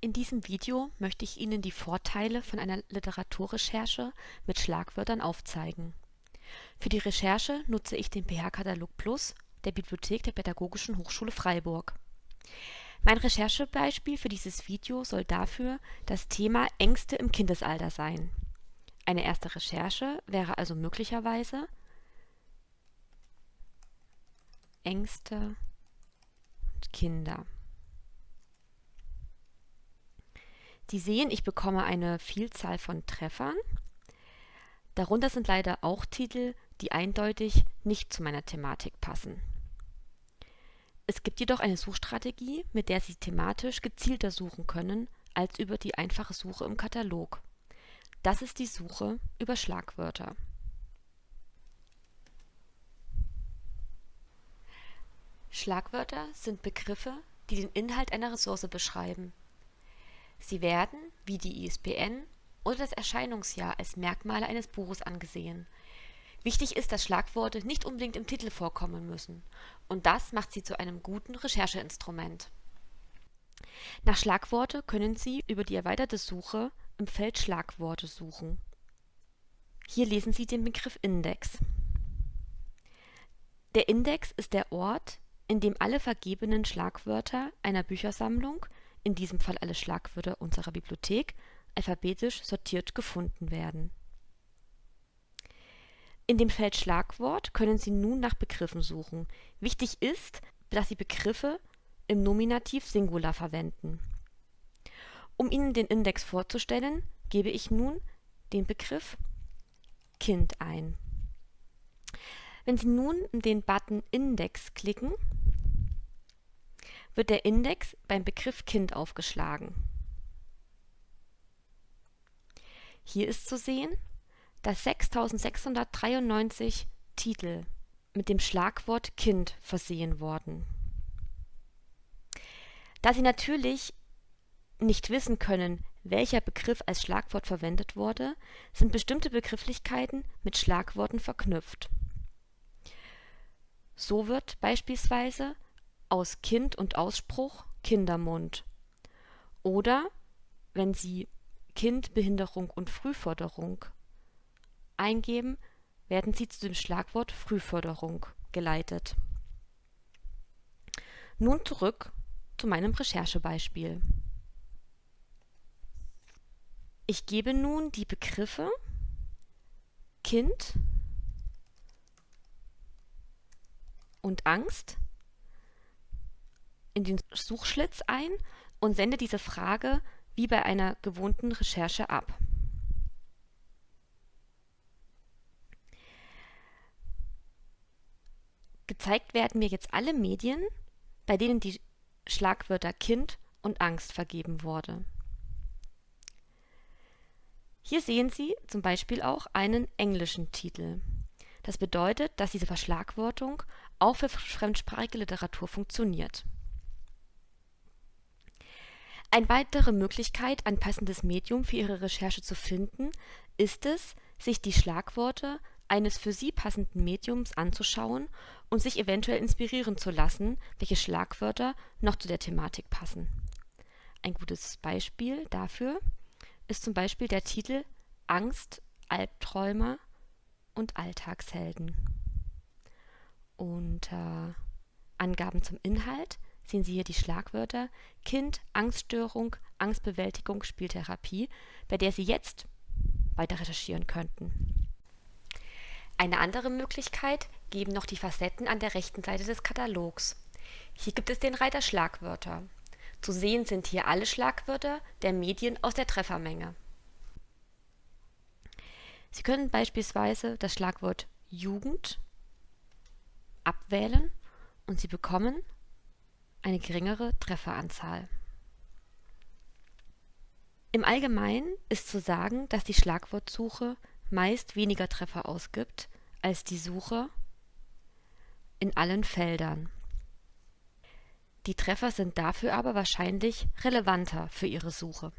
In diesem Video möchte ich Ihnen die Vorteile von einer Literaturrecherche mit Schlagwörtern aufzeigen. Für die Recherche nutze ich den PH-Katalog Plus der Bibliothek der Pädagogischen Hochschule Freiburg. Mein Recherchebeispiel für dieses Video soll dafür das Thema Ängste im Kindesalter sein. Eine erste Recherche wäre also möglicherweise Ängste und Kinder. Sie sehen, ich bekomme eine Vielzahl von Treffern. Darunter sind leider auch Titel, die eindeutig nicht zu meiner Thematik passen. Es gibt jedoch eine Suchstrategie, mit der Sie thematisch gezielter suchen können als über die einfache Suche im Katalog. Das ist die Suche über Schlagwörter. Schlagwörter sind Begriffe, die den Inhalt einer Ressource beschreiben Sie werden, wie die ISBN oder das Erscheinungsjahr als Merkmale eines Buches angesehen. Wichtig ist, dass Schlagworte nicht unbedingt im Titel vorkommen müssen, und das macht sie zu einem guten Rechercheinstrument. Nach Schlagworte können Sie über die erweiterte Suche im Feld Schlagworte suchen. Hier lesen Sie den Begriff Index. Der Index ist der Ort, in dem alle vergebenen Schlagwörter einer Büchersammlung in diesem Fall alle Schlagwörter unserer Bibliothek, alphabetisch sortiert gefunden werden. In dem Feld Schlagwort können Sie nun nach Begriffen suchen. Wichtig ist, dass Sie Begriffe im Nominativ Singular verwenden. Um Ihnen den Index vorzustellen, gebe ich nun den Begriff Kind ein. Wenn Sie nun den Button Index klicken, wird der Index beim Begriff Kind aufgeschlagen. Hier ist zu sehen, dass 6693 Titel mit dem Schlagwort Kind versehen wurden. Da Sie natürlich nicht wissen können, welcher Begriff als Schlagwort verwendet wurde, sind bestimmte Begrifflichkeiten mit Schlagworten verknüpft. So wird beispielsweise aus Kind und Ausspruch Kindermund. Oder wenn Sie Kind, Behinderung und Frühförderung eingeben, werden Sie zu dem Schlagwort Frühförderung geleitet. Nun zurück zu meinem Recherchebeispiel. Ich gebe nun die Begriffe Kind und Angst in den Suchschlitz ein und sende diese Frage wie bei einer gewohnten Recherche ab. Gezeigt werden mir jetzt alle Medien, bei denen die Schlagwörter Kind und Angst vergeben wurde. Hier sehen Sie zum Beispiel auch einen englischen Titel. Das bedeutet, dass diese Verschlagwortung auch für fremdsprachige Literatur funktioniert. Eine weitere Möglichkeit, ein passendes Medium für Ihre Recherche zu finden, ist es, sich die Schlagworte eines für Sie passenden Mediums anzuschauen und sich eventuell inspirieren zu lassen, welche Schlagwörter noch zu der Thematik passen. Ein gutes Beispiel dafür ist zum Beispiel der Titel Angst, Albträume und Alltagshelden. Unter Angaben zum Inhalt sehen Sie hier die Schlagwörter Kind, Angststörung, Angstbewältigung, Spieltherapie, bei der Sie jetzt weiter recherchieren könnten. Eine andere Möglichkeit geben noch die Facetten an der rechten Seite des Katalogs. Hier gibt es den Reiter Schlagwörter. Zu sehen sind hier alle Schlagwörter der Medien aus der Treffermenge. Sie können beispielsweise das Schlagwort Jugend abwählen und Sie bekommen eine geringere Trefferanzahl. Im Allgemeinen ist zu sagen, dass die Schlagwortsuche meist weniger Treffer ausgibt als die Suche in allen Feldern. Die Treffer sind dafür aber wahrscheinlich relevanter für Ihre Suche